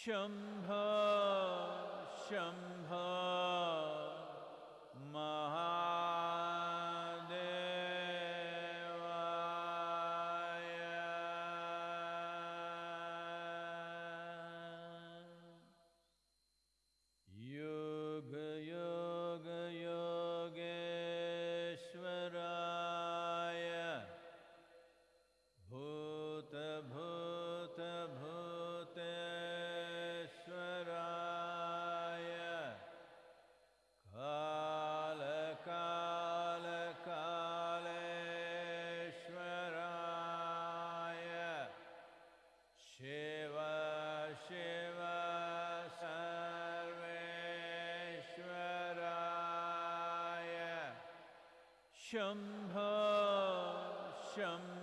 शम्भो शम्भो शम्भो शम्भो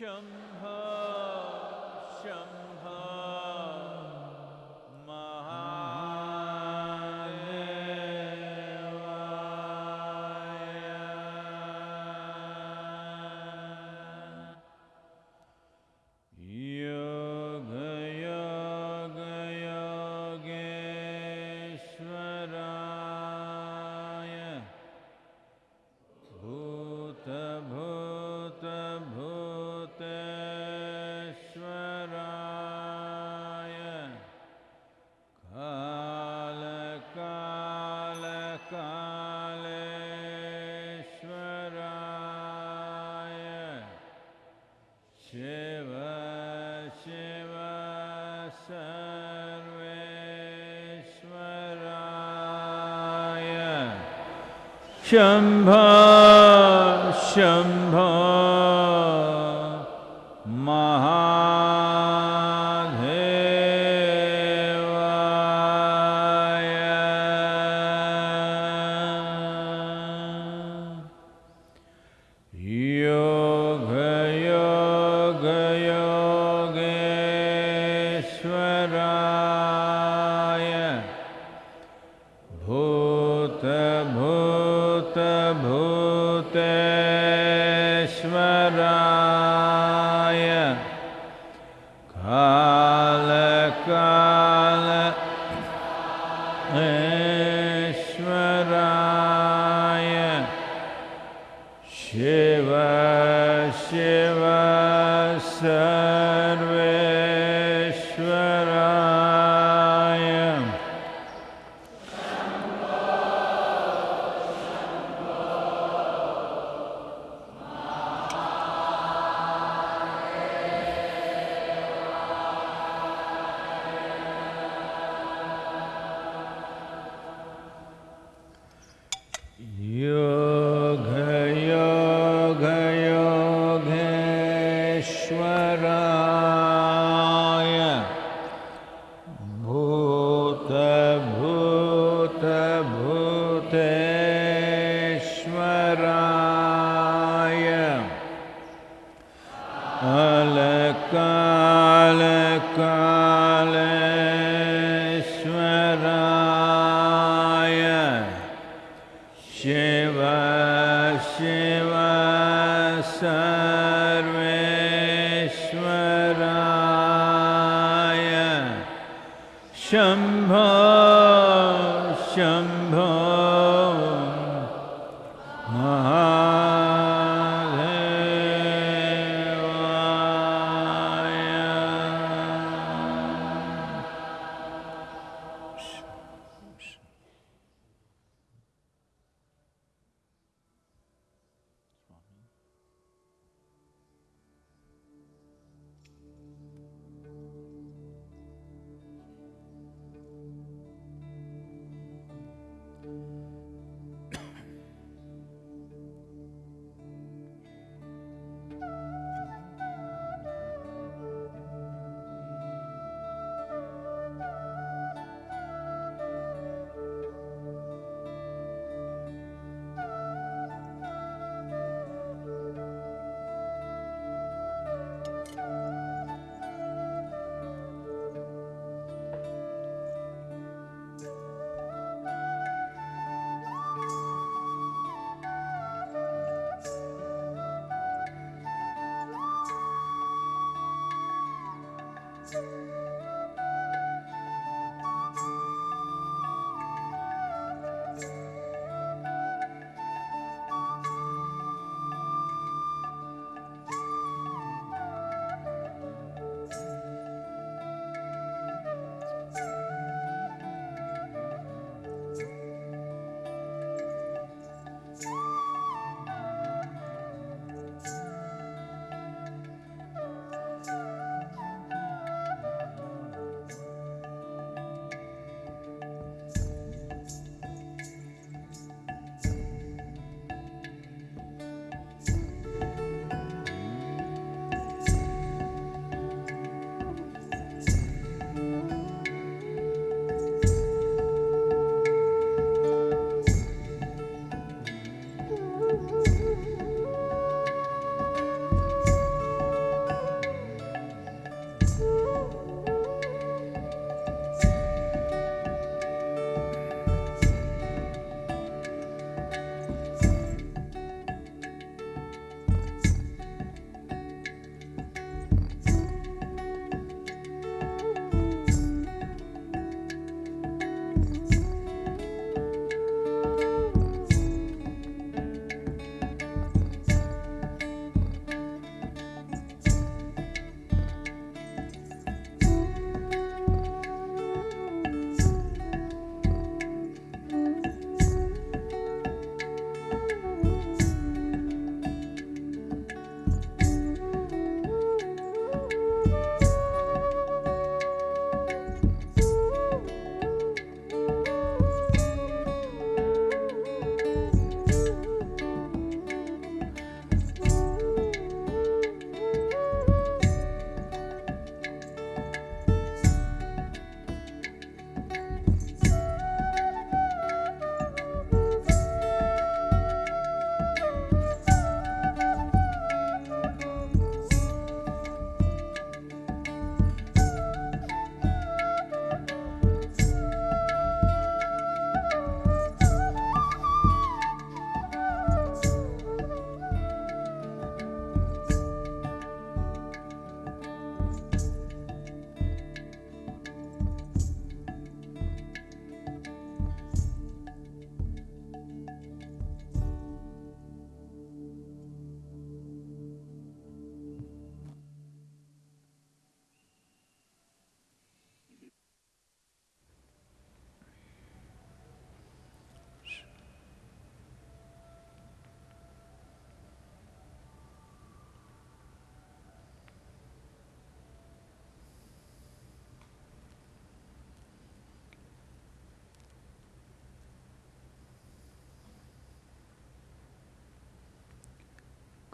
शम्भो शम्भो शम्भो शम्भो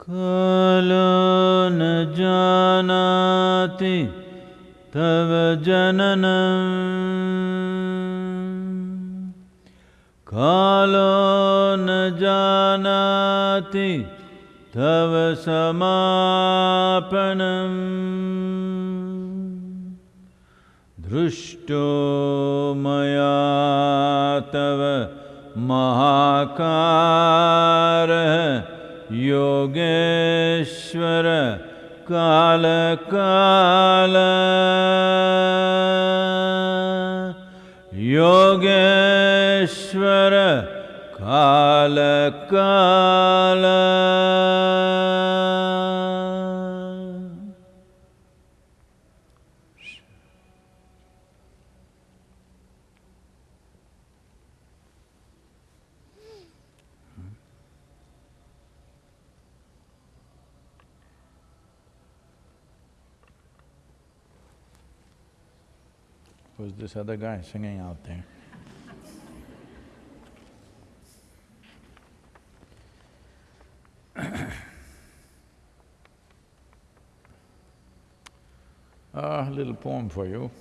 कालो न जानाति तव जननम्। कालो न जानाति तव समापनम्। दृष्टो मया तव महाकारः योगेश्वर काल काल। योगेश्वर काल काल। Who's this other guy singing out there? Ah, a little poem for you.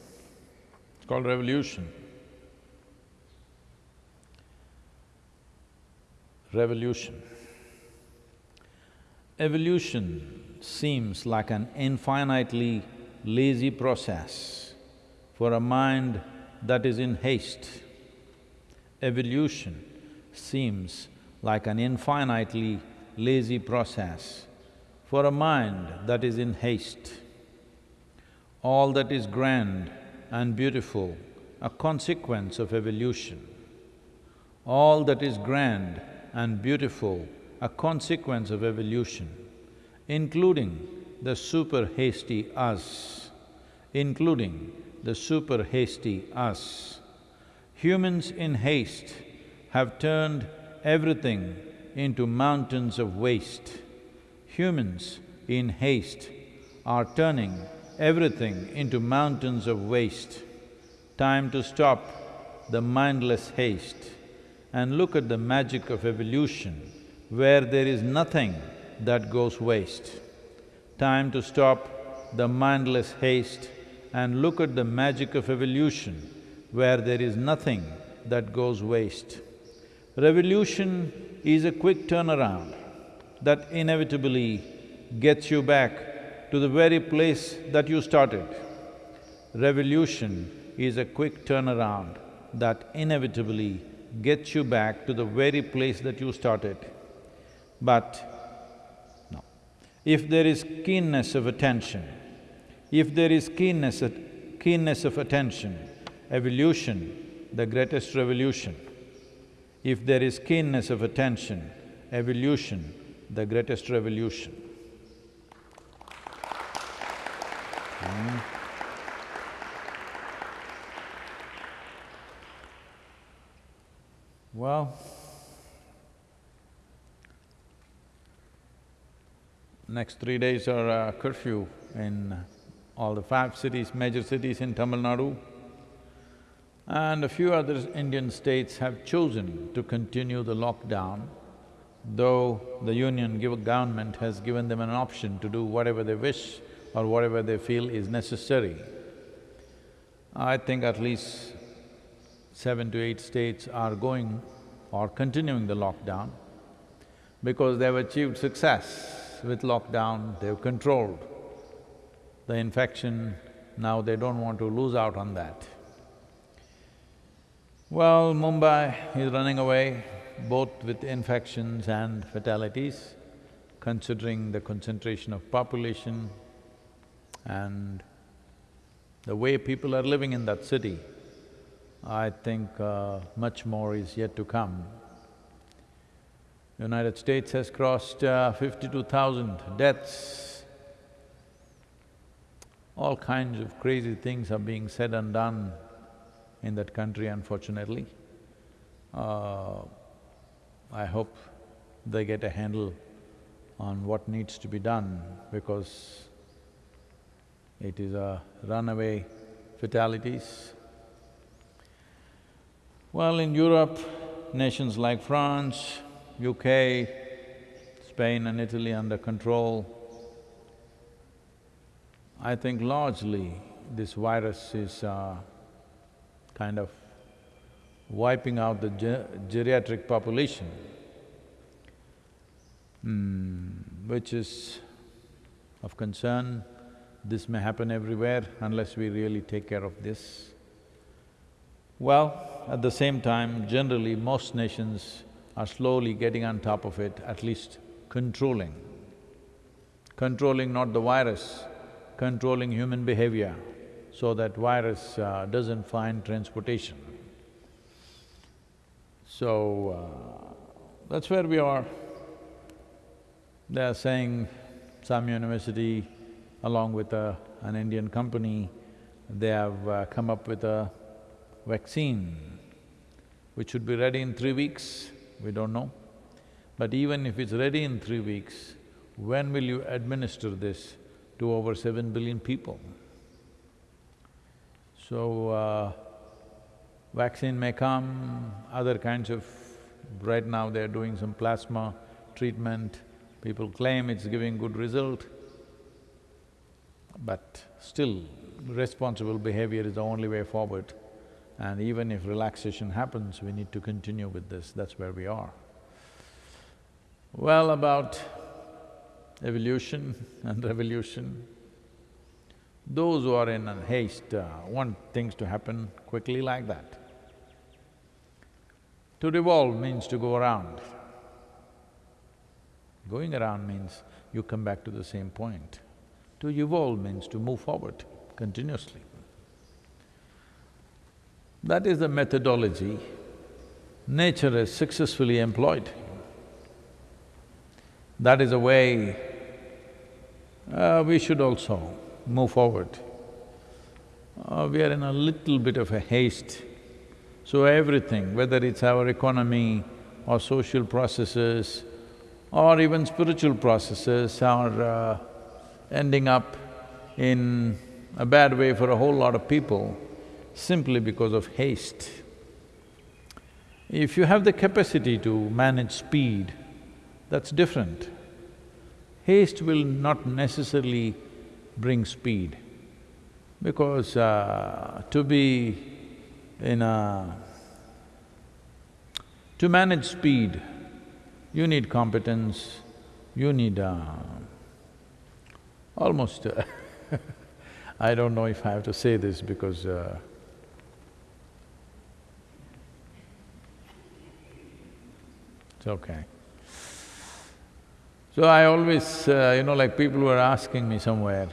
It's called Revolution. Revolution. Evolution seems like an infinitely lazy process for a mind that is in haste. Evolution seems like an infinitely lazy process for a mind that is in haste. All that is grand and beautiful, a consequence of evolution. All that is grand and beautiful, a consequence of evolution, including the super hasty us, including the super hasty us. Humans in haste have turned everything into mountains of waste. Humans in haste are turning everything into mountains of waste. Time to stop the mindless haste and look at the magic of evolution where there is nothing that goes waste. Time to stop the mindless haste and look at the magic of evolution where there is nothing that goes waste. Revolution is a quick turnaround that inevitably gets you back to the very place that you started. Revolution is a quick turnaround that inevitably gets you back to the very place that you started. But, no. If there is keenness of attention, if there is keenness, keenness of attention, evolution, the greatest revolution. If there is keenness of attention, evolution, the greatest revolution. Hmm. Well, next three days are uh, curfew in all the five cities, major cities in Tamil Nadu. And a few other Indian states have chosen to continue the lockdown, though the union government has given them an option to do whatever they wish or whatever they feel is necessary. I think at least seven to eight states are going or continuing the lockdown because they've achieved success with lockdown, they've controlled the infection, now they don't want to lose out on that. Well, Mumbai is running away both with infections and fatalities, considering the concentration of population and the way people are living in that city. I think uh, much more is yet to come. United States has crossed uh, fifty-two thousand deaths all kinds of crazy things are being said and done in that country, unfortunately. Uh, I hope they get a handle on what needs to be done because it is a runaway fatalities. Well, in Europe, nations like France, UK, Spain and Italy under control. I think largely this virus is uh, kind of wiping out the ge- geriatric population, Hmm, which is of concern. This may happen everywhere unless we really take care of this. Well, at the same time, generally most nations are slowly getting on top of it, at least controlling. Controlling not the virus, controlling human behavior so that virus uh, doesn't find transportation. So, uh, that's where we are. They are saying some university along with a, an Indian company, they have uh, come up with a vaccine which should be ready in three weeks, we don't know. But even if it's ready in three weeks, when will you administer this to over seven billion people? So, uh, vaccine may come, other kinds of… Right now they're doing some plasma treatment, people claim it's giving good result. But still, responsible behavior is the only way forward. And even if relaxation happens, we need to continue with this, that's where we are. Well, about evolution and revolution, those who are in a haste uh, want things to happen quickly like that. To revolve means to go around. Going around means you come back to the same point. To evolve means to move forward continuously. That is the methodology nature has successfully employed. That is a way uh, we should also move forward. Uh, we are in a little bit of a haste, so everything, whether it's our economy or social processes or even spiritual processes are uh, ending up in a bad way for a whole lot of people simply because of haste. If you have the capacity to manage speed, that's different. Haste will not necessarily bring speed because uh, to be in a… to manage speed, you need competence, you need uh, almost I don't know if I have to say this because uh, it's okay. So I always, uh, you know, like people were asking me somewhere,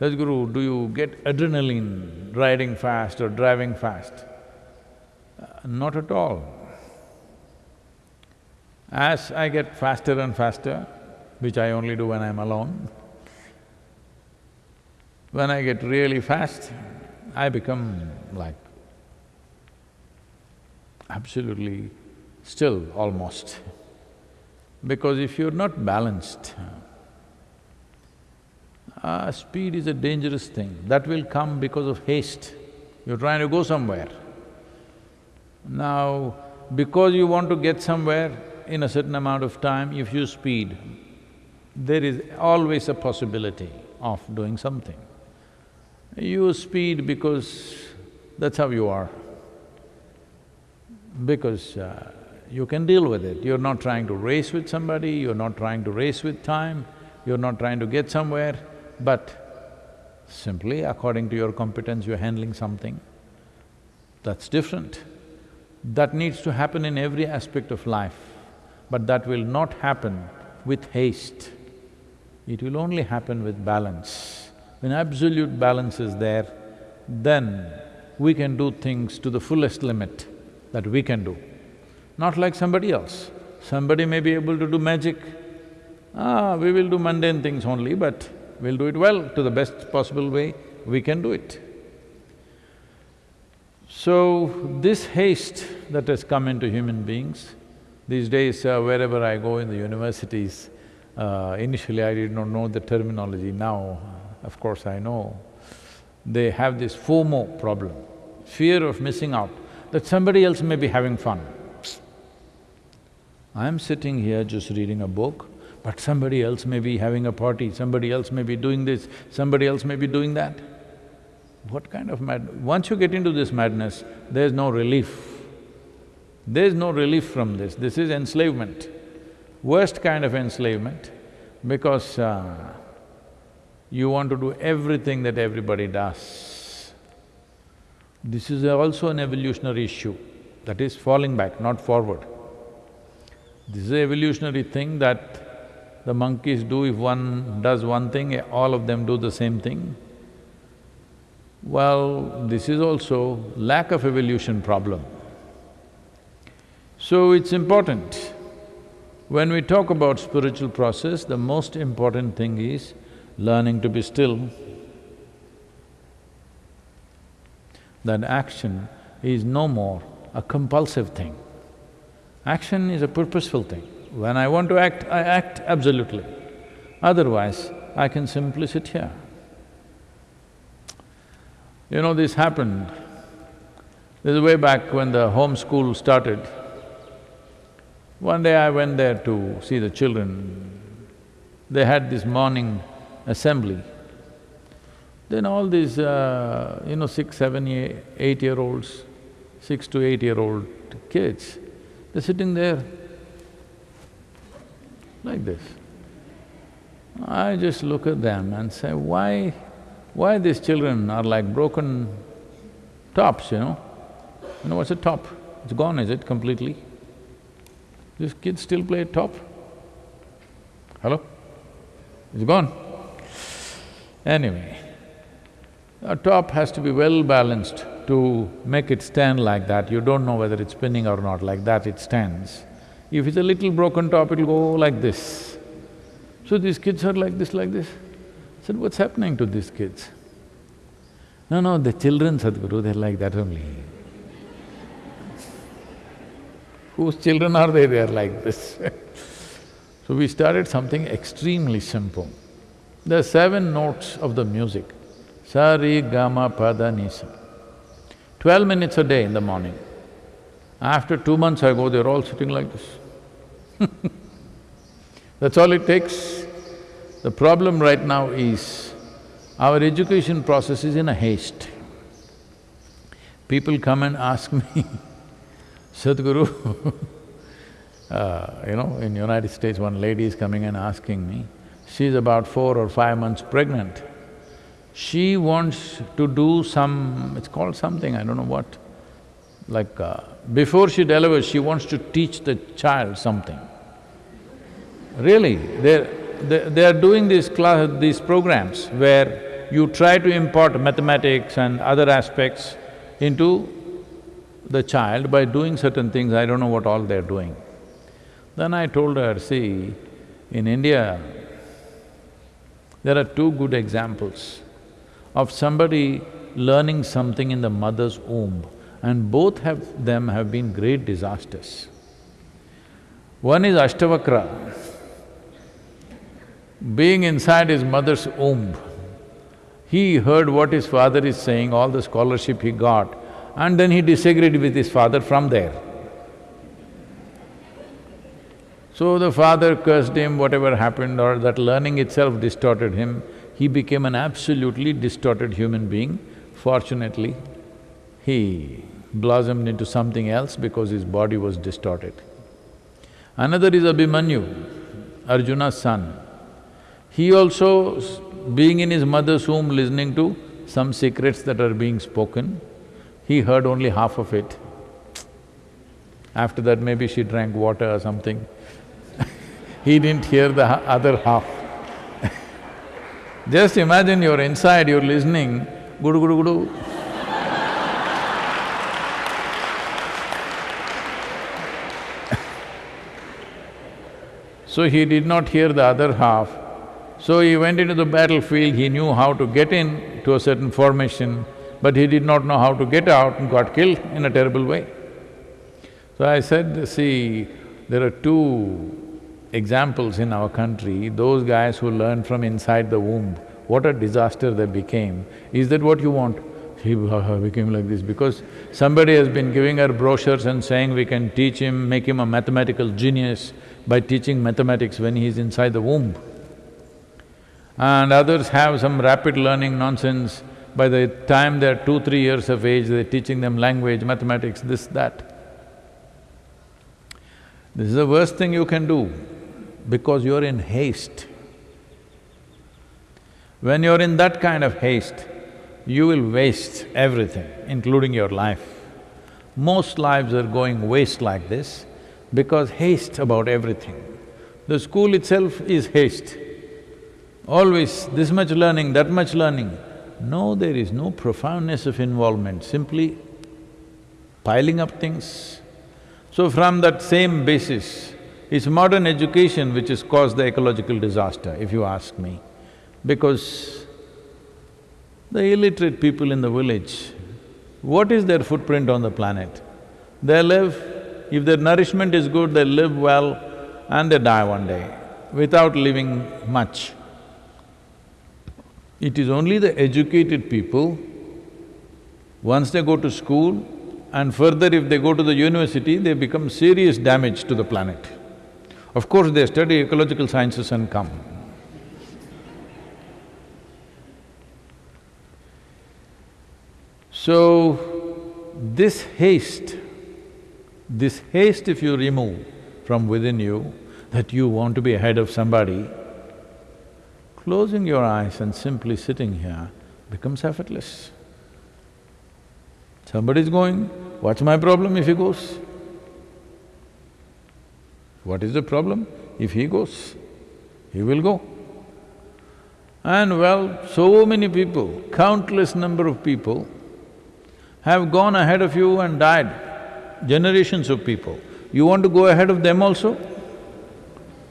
Sadhguru, do you get adrenaline riding fast or driving fast? Uh, not at all. As I get faster and faster, which I only do when I'm alone, when I get really fast, I become like absolutely still almost. Because if you're not balanced, uh, speed is a dangerous thing. That will come because of haste. You're trying to go somewhere. Now, because you want to get somewhere in a certain amount of time, if you speed, there is always a possibility of doing something. You speed because that's how you are. Because uh, you can deal with it. You're not trying to race with somebody, you're not trying to race with time, you're not trying to get somewhere, but simply according to your competence, you're handling something. That's different. That needs to happen in every aspect of life, but that will not happen with haste. It will only happen with balance. When absolute balance is there, then we can do things to the fullest limit that we can do. Not like somebody else. Somebody may be able to do magic. Ah, we will do mundane things only, but we'll do it well to the best possible way we can do it. So, this haste that has come into human beings, these days uh, wherever I go in the universities, uh, initially I did not know the terminology, now of course I know, they have this FOMO problem, fear of missing out, that somebody else may be having fun. I'm sitting here just reading a book, But somebody else may be having a party, somebody else may be doing this, somebody else may be doing that. What kind of mad… Once you get into this madness, there's no relief. There's no relief from this, this is enslavement. Worst kind of enslavement because uh, you want to do everything that everybody does. This is also an evolutionary issue, that is falling back, not forward. This is an evolutionary thing that the monkeys do, if one does one thing, all of them do the same thing. Well, this is also lack of evolution problem. So it's important. When we talk about spiritual process, the most important thing is learning to be still. That action is no more a compulsive thing. Action is a purposeful thing. When I want to act, I act absolutely. Otherwise, I can simply sit here. You know, this happened, this is way back when the home school started. One day I went there to see the children. They had this morning assembly. Then all these, uh, you know, six, seven, eight-year-olds, six to eight-year-old kids, they're sitting there like this. I just look at them and say, why why these children are like broken tops, you know? You know what's a top? It's gone, is it, completely? These kids still play top? Hello? It's gone. Anyway, a top has to be well balanced to make it stand like that. You don't know whether it's spinning or not, like that it stands. If it's a little broken top, it'll go like this. So these kids are like this, like this I said, what's happening to these kids? No, no, the children, Sadhguru, they're like that only. Whose children are they? They're like this So we started something extremely simple. There are seven notes of the music, sa, ri, ga, ma, pa, da, ni, sa. Twelve minutes a day in the morning. After two months I go, they're all sitting like this That's all it takes. The problem right now is, our education process is in a haste. People come and ask me, Sadhguru, uh, you know, in United States, one lady is coming and asking me, she's about four or five months pregnant. She wants to do some… it's called something, I don't know what, like uh, before she delivers, she wants to teach the child something. Really, they're they, they are doing these class… these programs where you try to impart mathematics and other aspects into the child by doing certain things, I don't know what all they're doing. Then I told her, see, in India, there are two good examples of somebody learning something in the mother's womb and both have them have been great disasters. One is Ashtavakra, being inside his mother's womb, he heard what his father is saying, all the scholarship he got, and then he disagreed with his father from there. So the father cursed him, whatever happened, or that learning itself distorted him, he became an absolutely distorted human being. Fortunately, he blossomed into something else because his body was distorted. Another is Abhimanyu, Arjuna's son. He also, being in his mother's womb listening to some secrets that are being spoken, he heard only half of it. After that, maybe she drank water or something. he didn't hear the other half. Just imagine you're inside, you're listening, gudu gudu gudu. so he did not hear the other half, so he went into the battlefield, he knew how to get in to a certain formation, but he did not know how to get out and got killed in a terrible way. So I said, see, there are two examples in our country, those guys who learn from inside the womb, what a disaster they became. Is that what you want? He became like this because somebody has been giving her brochures and saying we can teach him, make him a mathematical genius. by teaching mathematics when he is inside the womb. And others have some rapid learning nonsense. By the time they're two, three years of age, they're teaching them language, mathematics, this, that. This is the worst thing you can do because you're in haste. When you're in that kind of haste, you will waste everything, including your life. Most lives are going waste like this because haste about everything. The school itself is haste. Always this much learning, that much learning. No, there is no profoundness of involvement, simply piling up things. So from that same basis, it's modern education which has caused the ecological disaster, if you ask me. Because the illiterate people in the village, what is their footprint on the planet? They live, if their nourishment is good, they live well and they die one day without living much. It is only the educated people, once they go to school, and further if they go to the university, they become serious damage to the planet. Of course, they study ecological sciences and come. So, this haste, this haste if you remove from within you, that you want to be ahead of somebody, closing your eyes and simply sitting here becomes effortless. Somebody is going, what's my problem if he goes? What is the problem? If he goes, he will go. And well, so many people, countless number of people have gone ahead of you and died, generations of people. You want to go ahead of them also?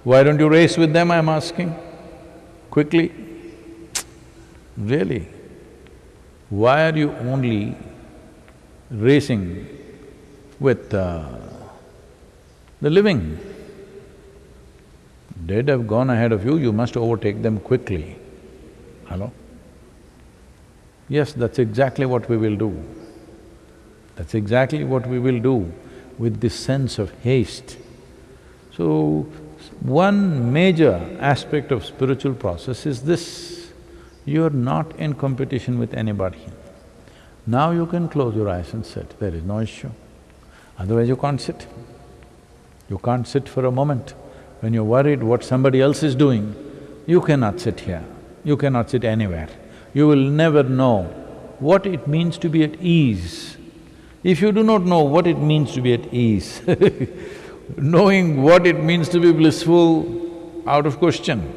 Why don't you race with them, I'm asking, quickly? Really? Why are you only racing with uh, the living. Dead have gone ahead of you, you must overtake them quickly. Hello? Yes, that's exactly what we will do. That's exactly what we will do with this sense of haste. So, one major aspect of spiritual process is this, you're not in competition with anybody. Now you can close your eyes and sit, there is no issue. Otherwise you can't sit. You can't sit for a moment. When you're worried what somebody else is doing, you cannot sit here, you cannot sit anywhere. You will never know what it means to be at ease. If you do not know what it means to be at ease knowing what it means to be blissful, out of question.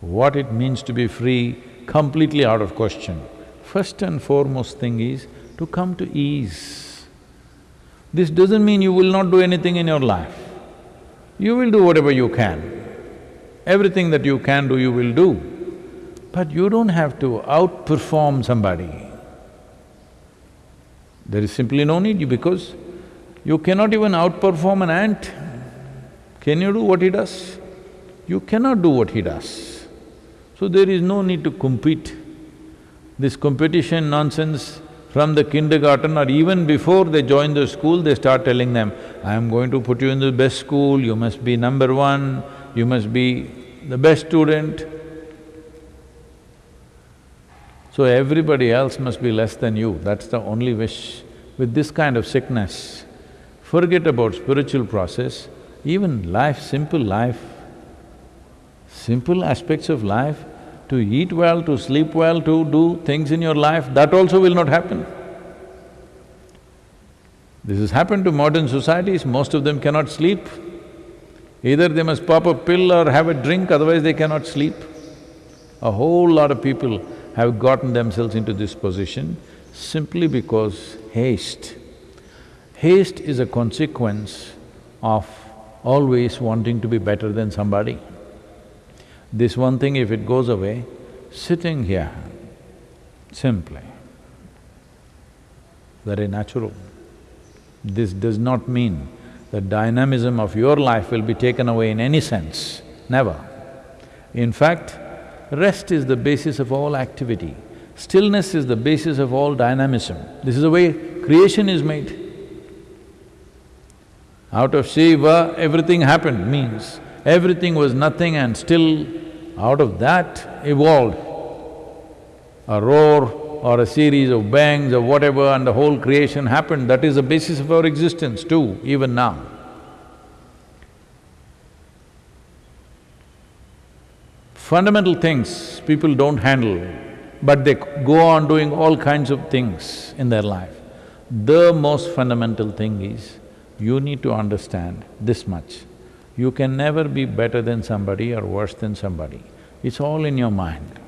What it means to be free, completely out of question. First and foremost thing is to come to ease. This doesn't mean you will not do anything in your life. You will do whatever you can. Everything that you can do, you will do. But you don't have to outperform somebody. There is simply no need because you cannot even outperform an ant. Can you do what he does? You cannot do what he does. So there is no need to compete. This competition nonsense from the kindergarten or even before they join the school, they start telling them, I am going to put you in the best school, you must be number one, you must be the best student. So everybody else must be less than you, that's the only wish. With this kind of sickness, forget about spiritual process, even life, simple life, simple aspects of life, to eat well, to sleep well, to do things in your life, that also will not happen. This has happened to modern societies, most of them cannot sleep. Either they must pop a pill or have a drink, otherwise they cannot sleep. A whole lot of people have gotten themselves into this position simply because haste. Haste is a consequence of always wanting to be better than somebody. This one thing, if it goes away, sitting here, simply, very natural. This does not mean the dynamism of your life will be taken away in any sense, never. In fact, rest is the basis of all activity. Stillness is the basis of all dynamism. This is the way creation is made. Out of Shiva, everything happened, means everything was nothing and still out of that evolved a roar or a series of bangs or whatever and the whole creation happened, that is the basis of our existence too, even now. Fundamental things people don't handle, but they go on doing all kinds of things in their life. The most fundamental thing is, you need to understand this much. You can never be better than somebody or worse than somebody. It's all in your mind.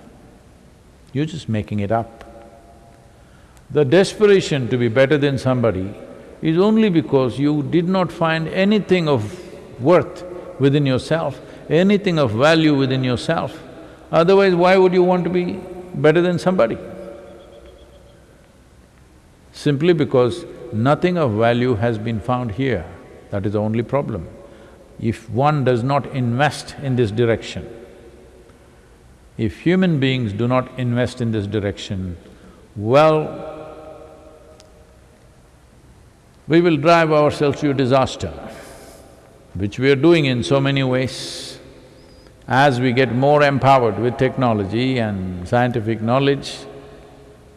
You're just making it up. The desperation to be better than somebody is only because you did not find anything of worth within yourself, anything of value within yourself. Otherwise, why would you want to be better than somebody? Simply because nothing of value has been found here, that is the only problem. If one does not invest in this direction, if human beings do not invest in this direction, well, we will drive ourselves to a disaster, which we are doing in so many ways. As we get more empowered with technology and scientific knowledge,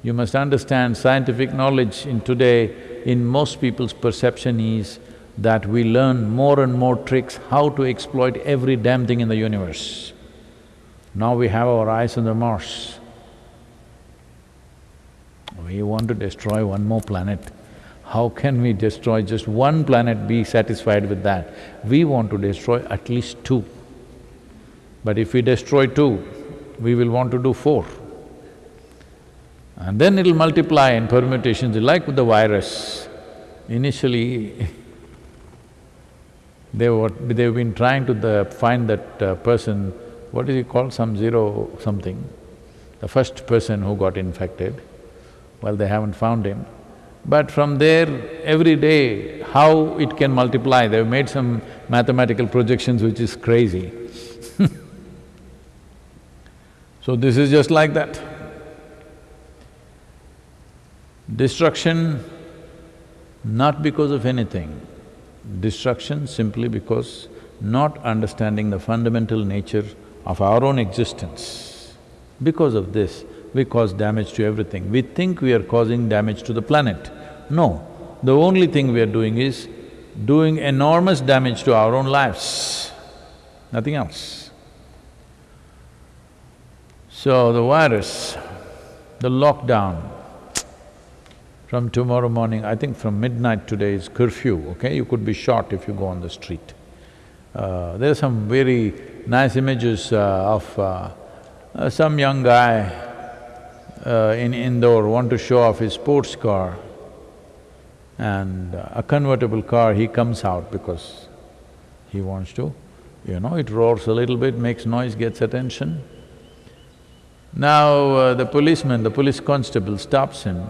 you must understand scientific knowledge in today, in most people's perception is that we learn more and more tricks how to exploit every damn thing in the universe. Now we have our eyes on the Mars. We want to destroy one more planet. How can we destroy just one planet, be satisfied with that? We want to destroy at least two. But if we destroy two, we will want to do four. And then it'll multiply in permutations, like with the virus. Initially, they were… they've been trying to the, find that uh, person, what is he called, some zero something, the first person who got infected. Well, they haven't found him. But from there, every day, how it can multiply, they've made some mathematical projections which is crazy. so this is just like that. Destruction, not because of anything, destruction simply because not understanding the fundamental nature of our own existence. Because of this, we cause damage to everything. We think we are causing damage to the planet. No, the only thing we are doing is doing enormous damage to our own lives, nothing else. So the virus, the lockdown, from tomorrow morning, I think from midnight today is curfew, okay? You could be shot if you go on the street. Uh, there are some very nice images uh, of uh, uh some young guy uh, in Indore want to show off his sports car and uh, a convertible car, he comes out because he wants to, you know, it roars a little bit, makes noise, gets attention. Now the policeman, the police constable stops him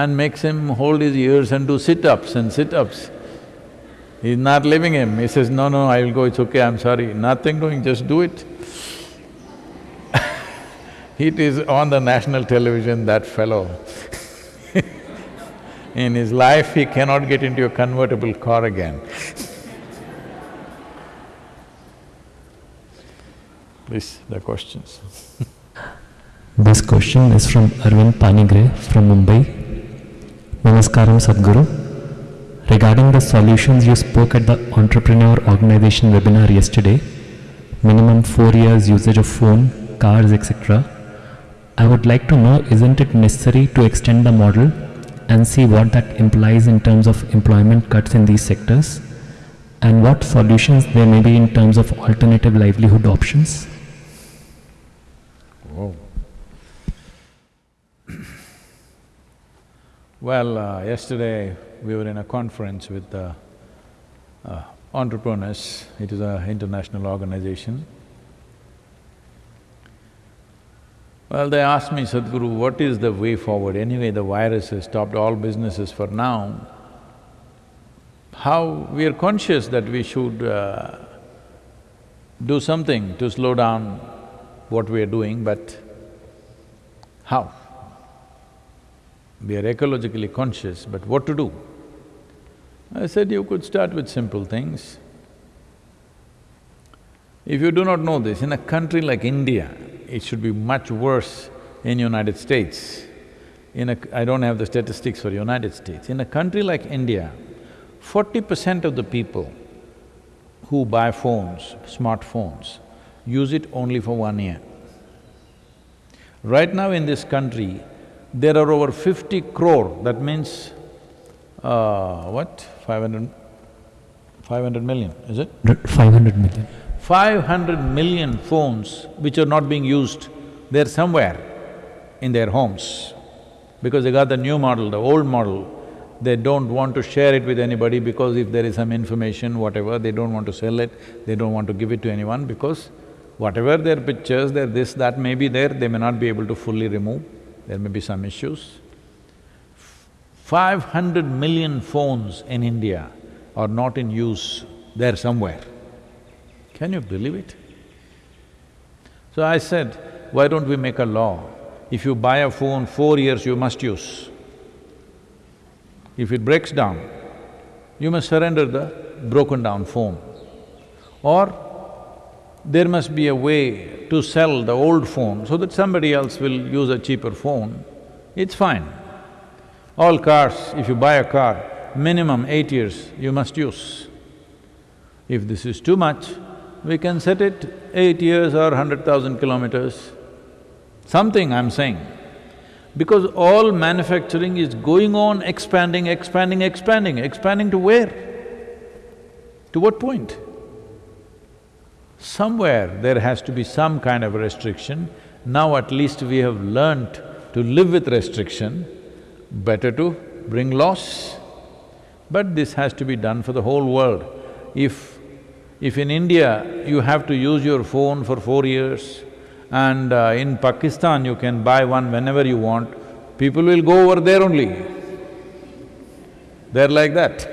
and makes him hold his ears and do sit-ups and sit-ups. He's not leaving him, he says, no, no, I will go, it's okay, I'm sorry. Nothing doing, just do it. it is on the national television, that fellow In his life, he cannot get into a convertible car again Please, the questions This question is from Arvind Panigre from Mumbai. Namaskaram Sadhguru. Regarding the solutions you spoke at the Entrepreneur Organization webinar yesterday, minimum four years usage of phone, cars, etc. I would like to know, isn't it necessary to extend the model and see what that implies in terms of employment cuts in these sectors and what solutions there may be in terms of alternative livelihood options? Well, uh, yesterday we were in a conference with uh, uh, entrepreneurs, it is an international organization. Well, they asked me, Sadhguru, what is the way forward? Anyway, the virus has stopped all businesses for now. How… we are conscious that we should uh, do something to slow down what we are doing, but how? We are ecologically conscious, but what to do? I said, you could start with simple things. If you do not know this, in a country like India, it should be much worse in United States. In a… I don't have the statistics for United States. In a country like India, forty percent of the people who buy phones, smartphones, use it only for one year. Right now in this country, there are over fifty crore, that means, uh, what, five hundred, five hundred million, is it? 500 million. Five hundred million phones which are not being used, they're somewhere in their homes. Because they got the new model, the old model, they don't want to share it with anybody because if there is some information, whatever, they don't want to sell it, they don't want to give it to anyone because whatever their pictures, their this, that may be there, they may not be able to fully remove, there may be some issues. Five hundred million phones in India are not in use, they're somewhere. Can you believe it? So I said, why don't we make a law? If you buy a phone, four years you must use. If it breaks down, you must surrender the broken down phone. Or there must be a way to sell the old phone so that somebody else will use a cheaper phone, it's fine. All cars, if you buy a car, minimum eight years you must use. If this is too much, we can set it eight years or hundred thousand kilometers, something I'm saying. Because all manufacturing is going on expanding, expanding, expanding, expanding to where? To what point? Somewhere there has to be some kind of restriction. Now at least we have learnt to live with restriction, better to bring loss. But this has to be done for the whole world. If… if in India you have to use your phone for four years and uh, in Pakistan you can buy one whenever you want, people will go over there only. They're like that.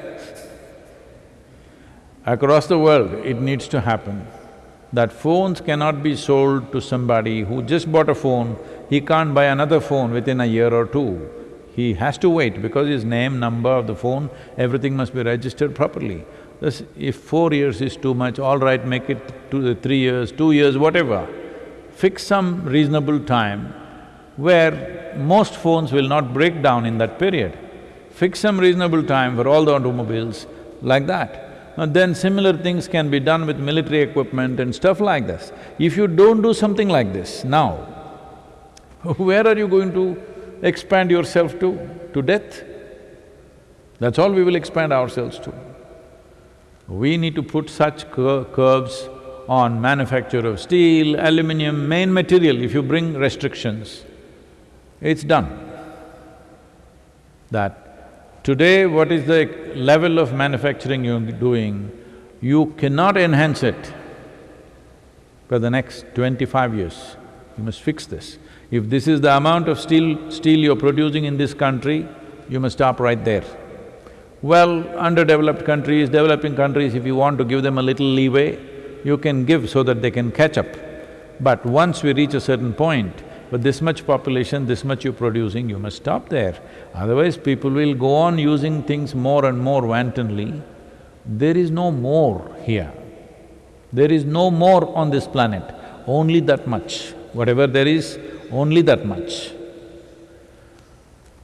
Across the world, it needs to happen that phones cannot be sold to somebody who just bought a phone, he can't buy another phone within a year or two. He has to wait because his name, number of the phone, everything must be registered properly. Thus, if four years is too much, all right, make it two, three years, two years, whatever. Fix some reasonable time where most phones will not break down in that period. Fix some reasonable time for all the automobiles, like that. And then similar things can be done with military equipment and stuff like this. If you don't do something like this now, where are you going to expand yourself to? To death? That's all we will expand ourselves to. We need to put such cur curbs on manufacture of steel, aluminum, main material, if you bring restrictions, it's done. That today what is the level of manufacturing you're doing, you cannot enhance it for the next twenty-five years. You must fix this. If this is the amount of steel… steel you're producing in this country, you must stop right there. Well, underdeveloped countries, developing countries, if you want to give them a little leeway, you can give so that they can catch up. But once we reach a certain point, but this much population, this much you're producing, you must stop there. Otherwise, people will go on using things more and more wantonly. There is no more here. There is no more on this planet, only that much. Whatever there is, only that much.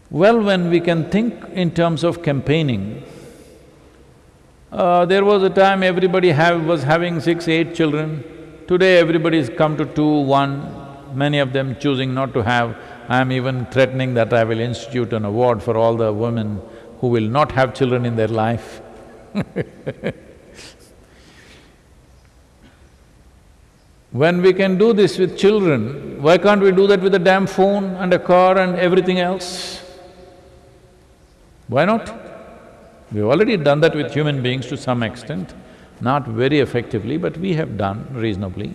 Well, when we can think in terms of campaigning, uh, there was a time everybody have… was having six, eight children. Today everybody's come to two, one, many of them choosing not to have. I'm even threatening that I will institute an award for all the women who will not have children in their life When we can do this with children, why can't we do that with a damn phone and a car and everything else? Why not? We've already done that with human beings to some extent, not very effectively, but we have done reasonably.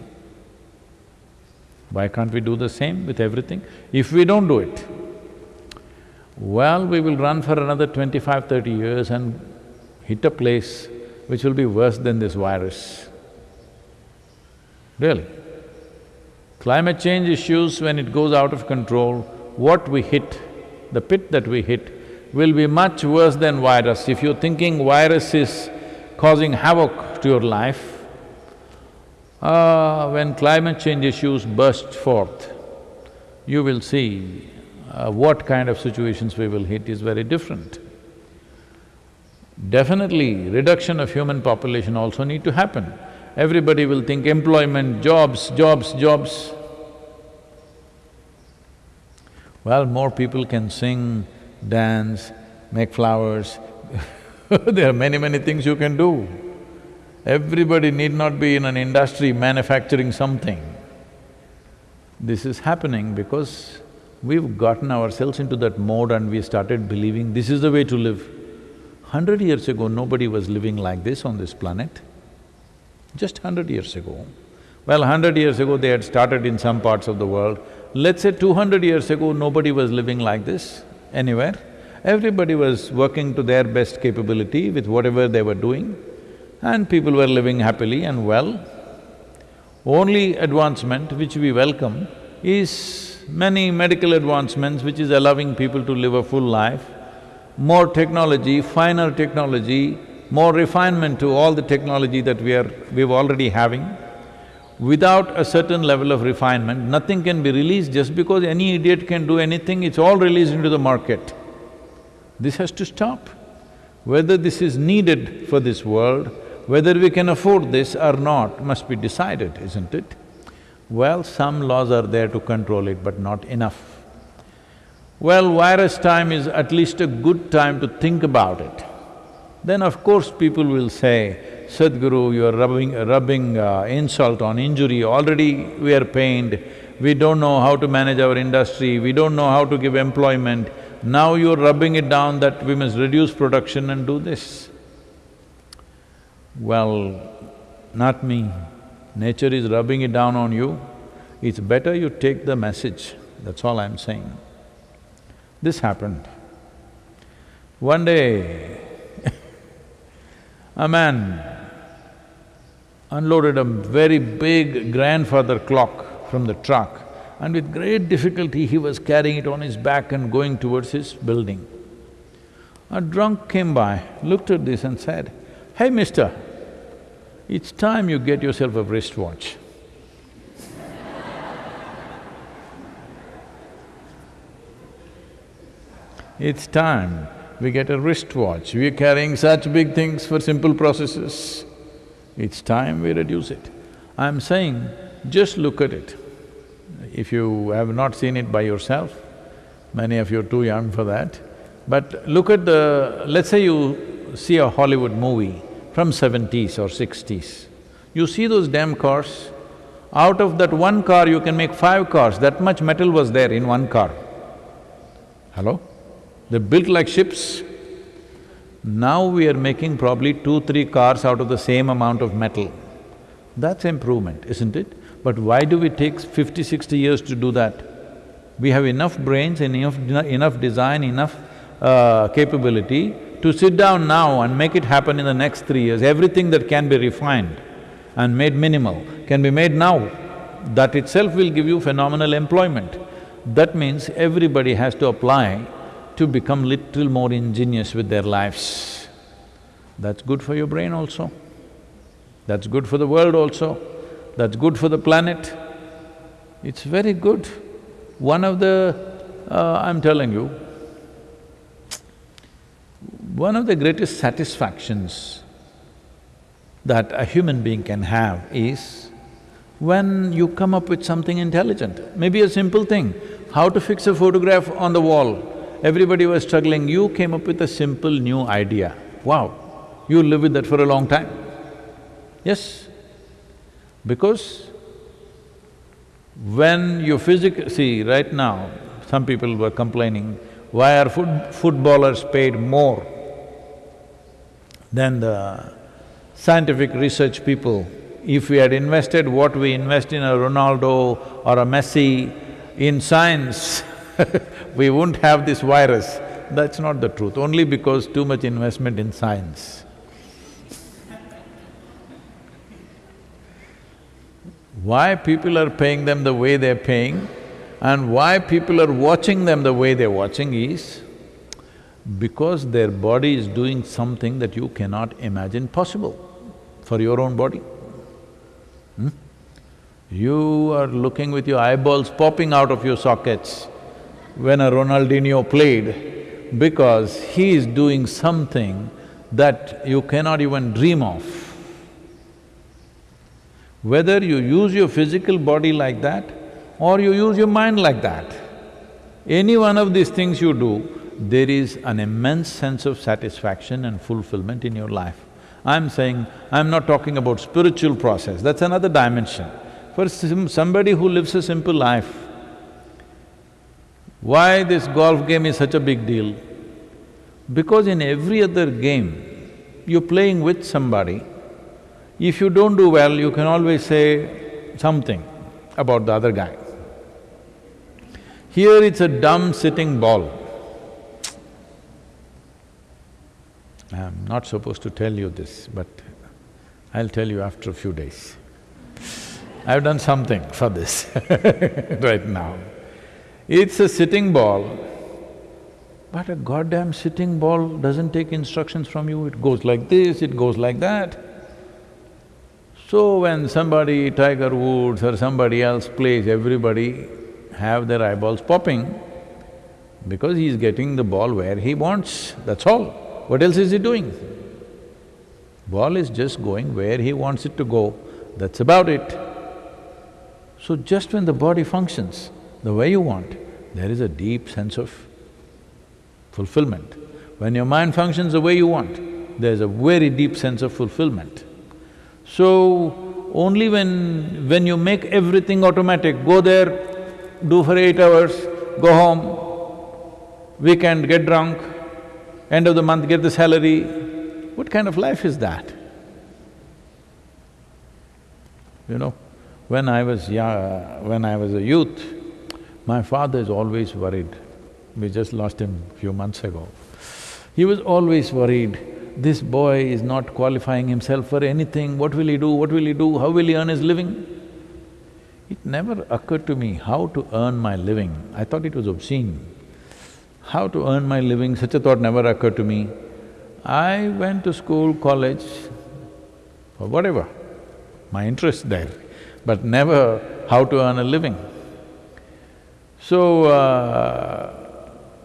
Why can't we do the same with everything? If we don't do it, well, we will run for another twenty-five, thirty years and hit a place which will be worse than this virus. Really. Climate change issues, when it goes out of control, what we hit, the pit that we hit, will be much worse than virus. If you're thinking virus is causing havoc to your life, uh, when climate change issues burst forth, you will see uh, what kind of situations we will hit is very different. Definitely, reduction of human population also need to happen. Everybody will think employment, jobs, jobs, jobs. Well, more people can sing, dance, make flowers there are many, many things you can do. Everybody need not be in an industry manufacturing something. This is happening because we've gotten ourselves into that mode and we started believing this is the way to live. Hundred years ago, nobody was living like this on this planet. Just hundred years ago. Well, hundred years ago, they had started in some parts of the world. Let's say two hundred years ago, nobody was living like this anywhere. Everybody was working to their best capability with whatever they were doing and people were living happily and well. Only advancement which we welcome is many medical advancements which is allowing people to live a full life, more technology, finer technology, more refinement to all the technology that we are… we're already having. Without a certain level of refinement, nothing can be released just because any idiot can do anything, it's all released into the market. This has to stop. Whether this is needed for this world, whether we can afford this or not must be decided, isn't it? Well, some laws are there to control it, but not enough. Well, virus time is at least a good time to think about it. Then of course people will say, Sadhguru, you're rubbing… rubbing uh, insult on injury, already we are pained, we don't know how to manage our industry, we don't know how to give employment, now you're rubbing it down that we must reduce production and do this. Well, not me. Nature is rubbing it down on you. It's better you take the message, that's all I'm saying. This happened. One day, a man unloaded a very big grandfather clock from the truck and with great difficulty he was carrying it on his back and going towards his building. A drunk came by, looked at this and said, Hey mister, it's time you get yourself a wristwatch. it's time we get a wristwatch. We're carrying such big things for simple processes. It's time we reduce it. I'm saying, just look at it if you have not seen it by yourself, many of you are too young for that, but look at the… let's say you see a Hollywood movie from seventies or sixties, you see those damn cars, out of that one car you can make five cars, that much metal was there in one car. Hello? They're built like ships. Now we are making probably two, three cars out of the same amount of metal. That's improvement, isn't it? But why do we take fifty, sixty years to do that? We have enough brains, enough, enough design, enough uh, capability to sit down now and make it happen in the next three years. Everything that can be refined and made minimal can be made now. That itself will give you phenomenal employment. That means everybody has to apply to become little more ingenious with their lives. That's good for your brain also. That's good for the world also that's good for the planet. It's very good. One of the… Uh, I'm telling you, one of the greatest satisfactions that a human being can have is when you come up with something intelligent. Maybe a simple thing, how to fix a photograph on the wall. Everybody was struggling, you came up with a simple new idea. Wow, you live with that for a long time. Yes, because when you physic… see, right now, some people were complaining, why are foot… footballers paid more than the scientific research people? If we had invested what we invest in a Ronaldo or a Messi in science, we wouldn't have this virus. That's not the truth, only because too much investment in science. why people are paying them the way they're paying and why people are watching them the way they're watching is, Because their body is doing something that you cannot imagine possible for your own body. Hmm? You are looking with your eyeballs popping out of your sockets when a Ronaldinho played because he is doing something that you cannot even dream of. Whether you use your physical body like that or you use your mind like that, any one of these things you do, there is an immense sense of satisfaction and fulfillment in your life. I'm saying, I'm not talking about spiritual process, that's another dimension. For somebody who lives a simple life, why this golf game is such a big deal? Because in every other game, you're playing with somebody, if you don't do well, you can always say something about the other guy. Here it's a dumb sitting ball. I'm not supposed to tell you this, but I'll tell you after a few days. I've done something for this right now. It's a sitting ball, but a goddamn sitting ball doesn't take instructions from you, it goes like this, it goes like that. So when somebody, Tiger Woods or somebody else plays, everybody have their eyeballs popping because he's getting the ball where he wants, that's all. What else is he doing? Ball is just going where he wants it to go, that's about it. So just when the body functions the way you want, there is a deep sense of fulfillment. When your mind functions the way you want, there's a very deep sense of fulfillment. So, only when… when you make everything automatic, go there, do for eight hours, go home, weekend get drunk, end of the month get the salary, what kind of life is that? You know, when I was young, when I was a youth, my father is always worried. We just lost him a few months ago. He was always worried, this boy is not qualifying himself for anything, what will he do, what will he do, how will he earn his living? It never occurred to me how to earn my living. I thought it was obscene. How to earn my living, such a thought never occurred to me. I went to school, college, or whatever, my interest there, but never how to earn a living. So, uh,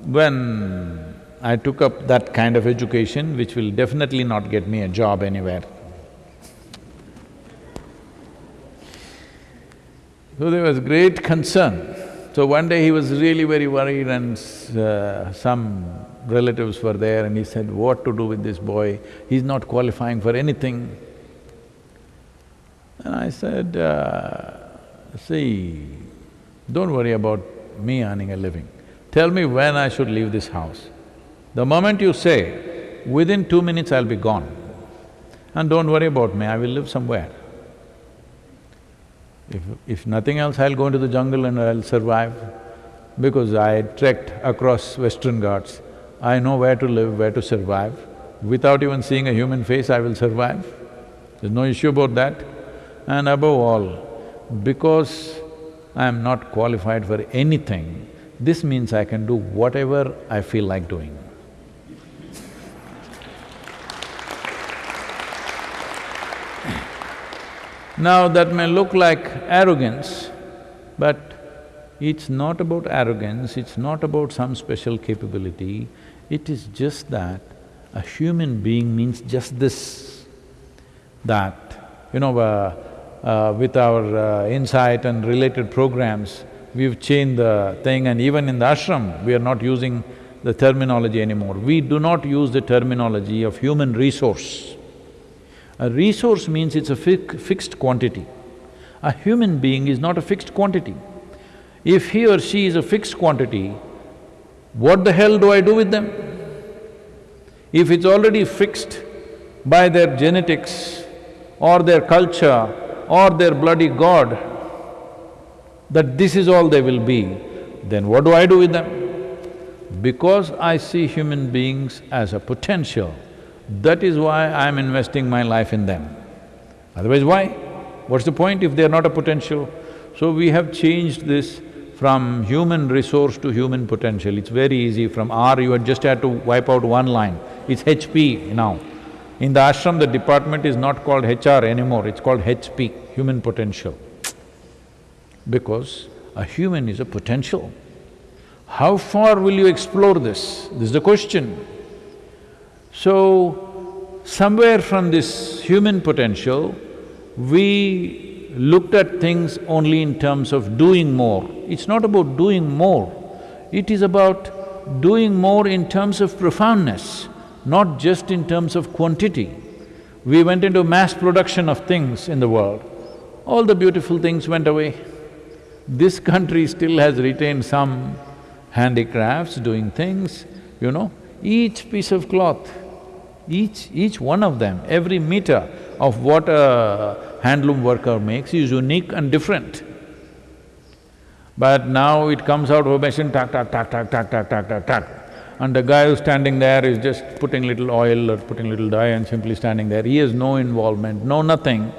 when I took up that kind of education, which will definitely not get me a job anywhere, so there was great concern. So one day he was really very worried and uh, some relatives were there and he said, what to do with this boy, he's not qualifying for anything. And I said, uh, see, don't worry about me earning a living. Tell me when I should leave this house. The moment you say, within two minutes I'll be gone. And don't worry about me, I will live somewhere. If… if nothing else, I'll go into the jungle and I'll survive. Because I trekked across Western Ghats, I know where to live, where to survive. Without even seeing a human face, I will survive. There's no issue about that. And above all, because I'm not qualified for anything, this means I can do whatever I feel like doing. Now that may look like arrogance, but it's not about arrogance, it's not about some special capability, it is just that a human being means just this, that, you know, uh, uh, with our uh, insight and related programs, we've changed the thing and even in the ashram, we are not using the terminology anymore. We do not use the terminology of human resource. A resource means it's a fi fixed quantity. A human being is not a fixed quantity. If he or she is a fixed quantity, what the hell do I do with them? If it's already fixed by their genetics or their culture or their bloody god, that this is all they will be, then what do I do with them? Because I see human beings as a potential, that is why I'm investing my life in them. Otherwise, why? What's the point if they're not a potential? So we have changed this from human resource to human potential. It's very easy. From R, you just had to wipe out one line. It's HP now. In the ashram, the department is not called HR anymore, it's called HP, human potential. Because a human is a potential. How far will you explore this? This is the question. So, somewhere from this human potential, we looked at things only in terms of doing more. It's not about doing more, it is about doing more in terms of profoundness, not just in terms of quantity. We went into mass production of things in the world, all the beautiful things went away. This country still has retained some handicrafts, doing things, you know. Each piece of cloth, each… each one of them, every meter of what a handloom worker makes is unique and different. But now it comes out of a machine, tack, tack, tack, tack, tack, tack, tack, tack, tack. And the guy who's standing there is just putting little oil or putting little dye and simply standing there. He has no involvement, no nothing.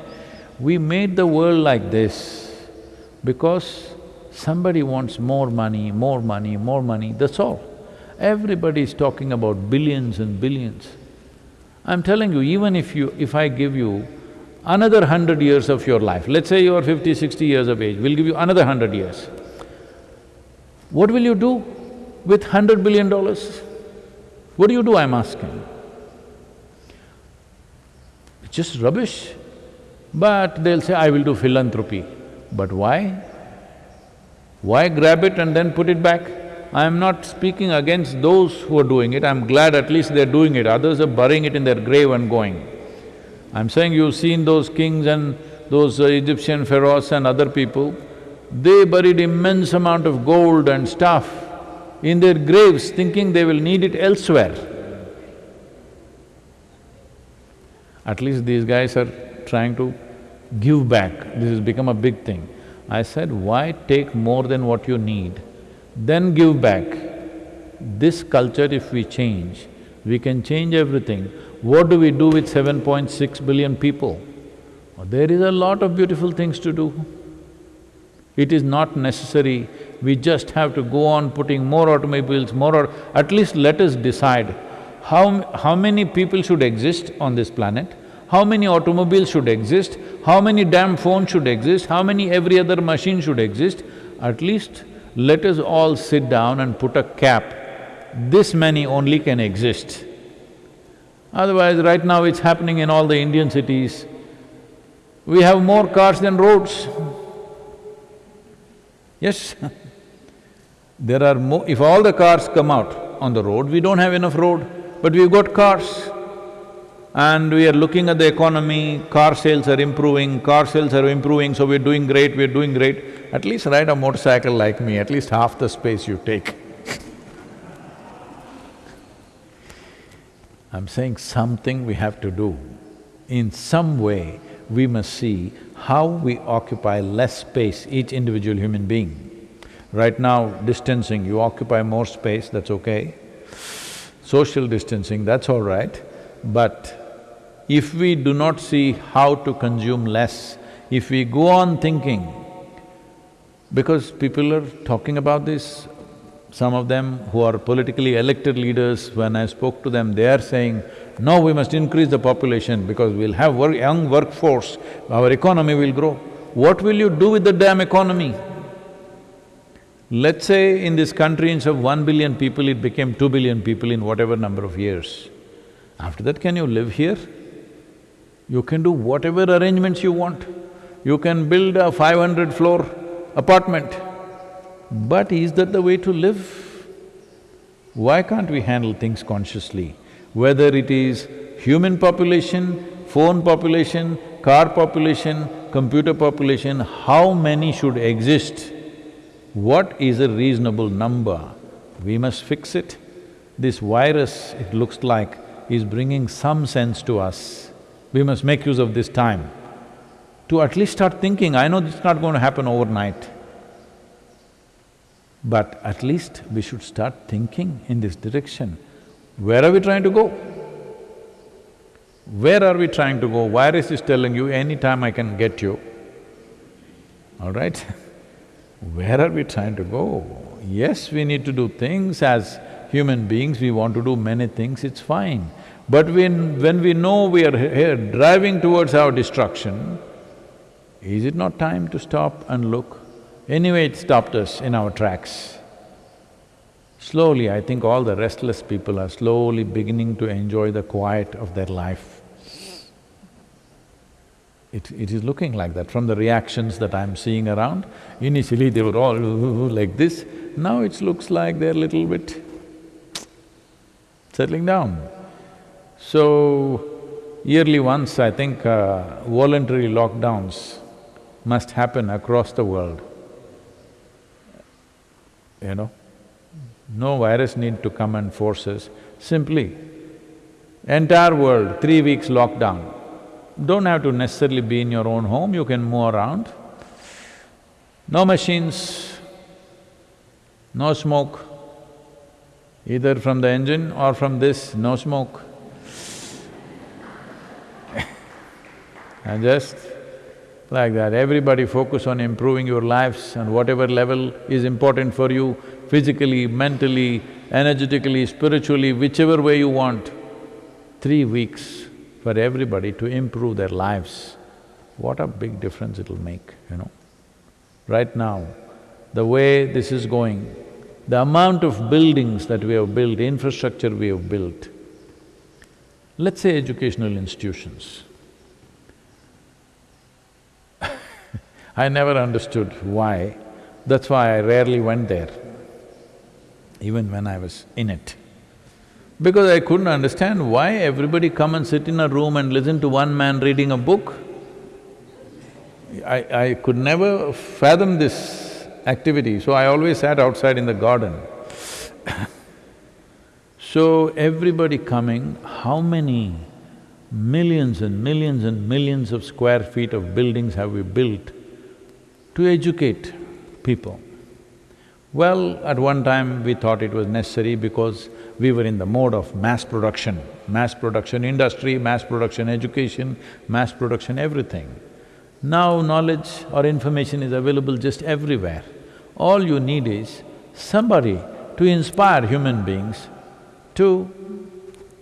We made the world like this because somebody wants more money, more money, more money, that's all. Everybody is talking about billions and billions. I'm telling you, even if you… if I give you another hundred years of your life, let's say you're fifty, sixty years of age, we'll give you another hundred years. What will you do with hundred billion dollars? What do you do, I'm asking? It's just rubbish. But they'll say, I will do philanthropy. But why? Why grab it and then put it back? I am not speaking against those who are doing it, I'm glad at least they're doing it, others are burying it in their grave and going. I'm saying you've seen those kings and those uh, Egyptian pharaohs and other people, they buried immense amount of gold and stuff in their graves thinking they will need it elsewhere. At least these guys are trying to give back, this has become a big thing. I said, why take more than what you need, then give back? This culture if we change, we can change everything. What do we do with 7.6 billion people? Oh, there is a lot of beautiful things to do. It is not necessary, we just have to go on putting more automobiles, more or… at least let us decide how, how many people should exist on this planet, how many automobiles should exist, how many damn phones should exist, how many every other machine should exist, at least let us all sit down and put a cap, this many only can exist. Otherwise, right now it's happening in all the Indian cities. We have more cars than roads. Yes There are more… if all the cars come out on the road, we don't have enough road, but we've got cars. And we are looking at the economy, car sales are improving, car sales are improving, so we're doing great, we're doing great. At least ride a motorcycle like me, at least half the space you take. I'm saying something we have to do. In some way, we must see how we occupy less space, each individual human being. Right now, distancing, you occupy more space, that's okay. Social distancing, that's all right. But if we do not see how to consume less, if we go on thinking, because people are talking about this, some of them who are politically elected leaders, when I spoke to them, they are saying, no, we must increase the population because we'll have work, young workforce, our economy will grow. What will you do with the damn economy? Let's say in this country instead of one billion people, it became two billion people in whatever number of years. After that, can you live here? You can do whatever arrangements you want. You can build a five hundred floor apartment. But is that the way to live? Why can't we handle things consciously? Whether it is human population, phone population, car population, computer population, how many should exist? What is a reasonable number? We must fix it. This virus, it looks like, is bringing some sense to us. We must make use of this time to at least start thinking, I know it's not going to happen overnight. But at least we should start thinking in this direction. Where are we trying to go? Where are we trying to go? Virus is telling you, anytime I can get you, all right? Where are we trying to go? Yes, we need to do things as human beings, we want to do many things, it's fine. But when… when we know we are here driving towards our destruction, is it not time to stop and look? Anyway, it stopped us in our tracks. Slowly, I think all the restless people are slowly beginning to enjoy the quiet of their life. It, it is looking like that from the reactions that I'm seeing around. Initially, they were all like this, now it looks like they're a little bit settling down. So, yearly once, I think uh, voluntary lockdowns must happen across the world. You know, no virus need to come and force us, simply entire world, three weeks lockdown. Don't have to necessarily be in your own home, you can move around. No machines, no smoke, either from the engine or from this, no smoke. And just like that, everybody focus on improving your lives and whatever level is important for you, physically, mentally, energetically, spiritually, whichever way you want. Three weeks for everybody to improve their lives, what a big difference it'll make, you know. Right now, the way this is going, the amount of buildings that we have built, infrastructure we have built, let's say educational institutions. I never understood why, that's why I rarely went there, even when I was in it. Because I couldn't understand why everybody come and sit in a room and listen to one man reading a book. I… I could never fathom this activity, so I always sat outside in the garden. so everybody coming, how many millions and millions and millions of square feet of buildings have we built to educate people? Well, at one time we thought it was necessary because we were in the mode of mass production, mass production industry, mass production education, mass production everything. Now knowledge or information is available just everywhere. All you need is somebody to inspire human beings to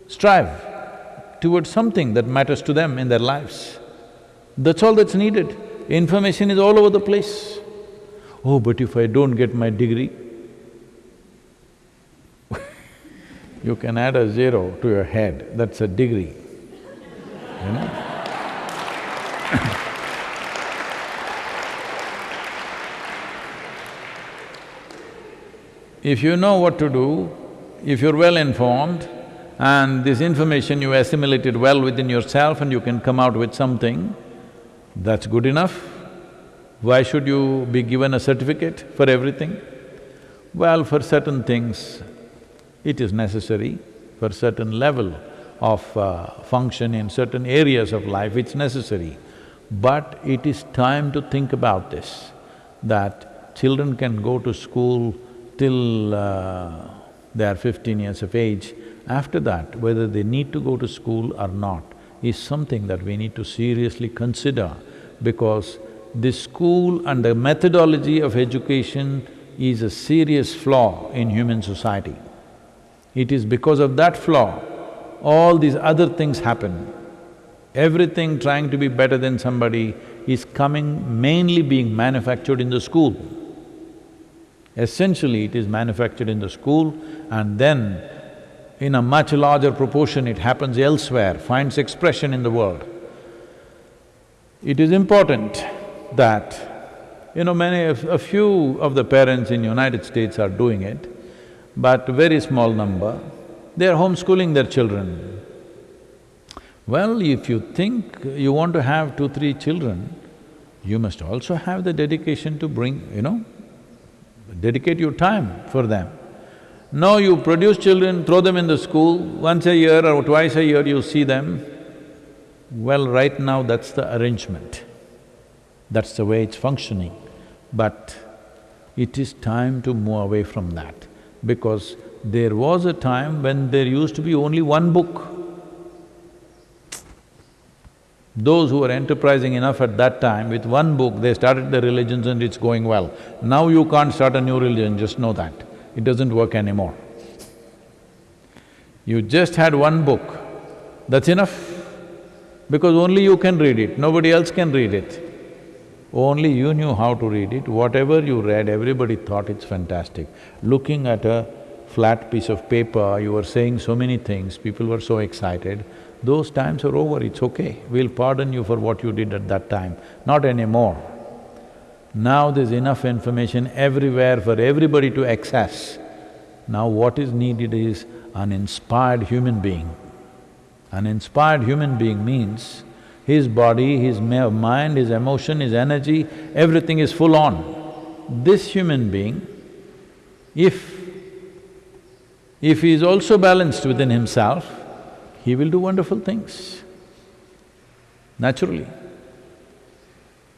strive towards something that matters to them in their lives. That's all that's needed. Information is all over the place. Oh, but if I don't get my degree, you can add a zero to your head, that's a degree, you know If you know what to do, if you're well informed and this information you assimilated well within yourself and you can come out with something, that's good enough. Why should you be given a certificate for everything? Well, for certain things, it is necessary. For certain level of uh, function in certain areas of life, it's necessary. But it is time to think about this, that children can go to school till uh, they are fifteen years of age. After that, whether they need to go to school or not is something that we need to seriously consider because the school and the methodology of education is a serious flaw in human society. It is because of that flaw, all these other things happen. Everything trying to be better than somebody is coming mainly being manufactured in the school. Essentially, it is manufactured in the school and then in a much larger proportion it happens elsewhere, finds expression in the world. It is important that, you know, many… a few of the parents in United States are doing it, but very small number, they are homeschooling their children. Well, if you think you want to have two, three children, you must also have the dedication to bring, you know, dedicate your time for them. No, you produce children, throw them in the school, once a year or twice a year you see them. Well, right now that's the arrangement. That's the way it's functioning. But it is time to move away from that because there was a time when there used to be only one book. Those who were enterprising enough at that time, with one book, they started the religions and it's going well. Now you can't start a new religion, just know that. It doesn't work anymore. You just had one book, that's enough. Because only you can read it, nobody else can read it. Only you knew how to read it, whatever you read, everybody thought it's fantastic. Looking at a flat piece of paper, you were saying so many things, people were so excited. Those times are over, it's okay. We'll pardon you for what you did at that time, not anymore. Now there's enough information everywhere for everybody to access. Now what is needed is an inspired human being. An inspired human being means his body, his mind, his emotion, his energy, everything is full on. This human being, if… if he is also balanced within himself, he will do wonderful things, naturally.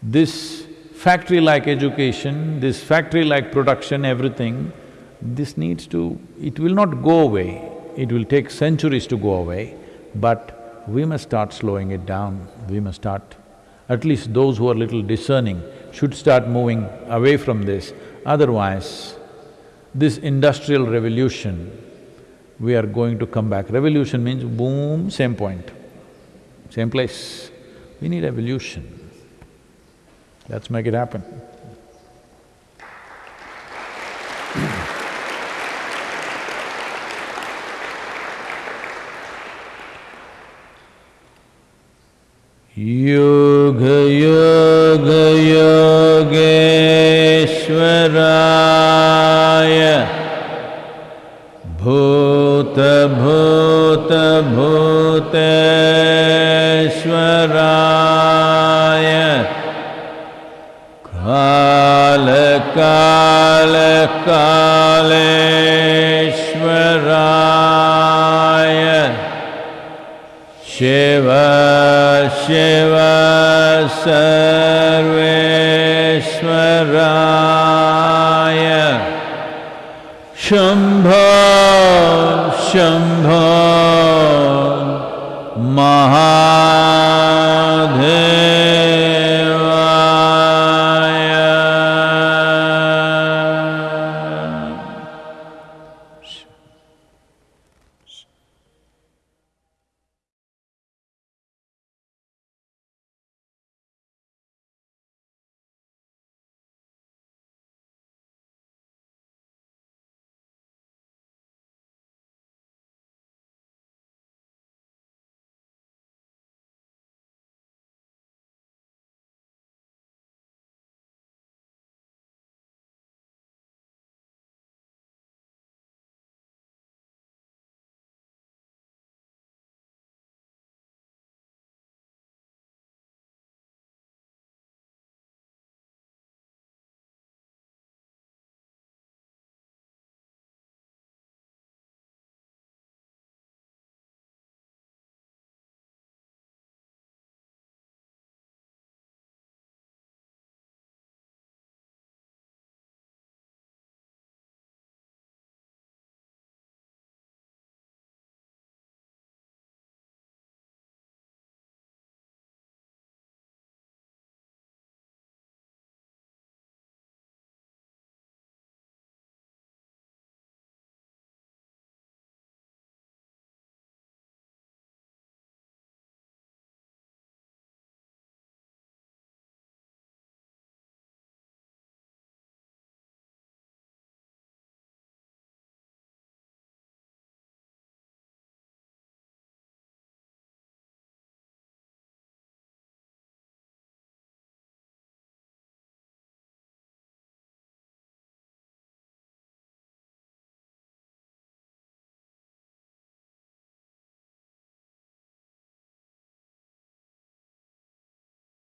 This factory-like education, this factory-like production, everything, this needs to… it will not go away, it will take centuries to go away, but we must start slowing it down, we must start… at least those who are little discerning should start moving away from this, otherwise this industrial revolution, we are going to come back. Revolution means boom, same point, same place. We need evolution. Let's make it happen. Yoga yoga योगेश्वराय। भूत भूत भूतेश्वराय। काल काल कालेश्वराय। शिव शिव सर्वेश्वराय। शम्भो शम्भो महा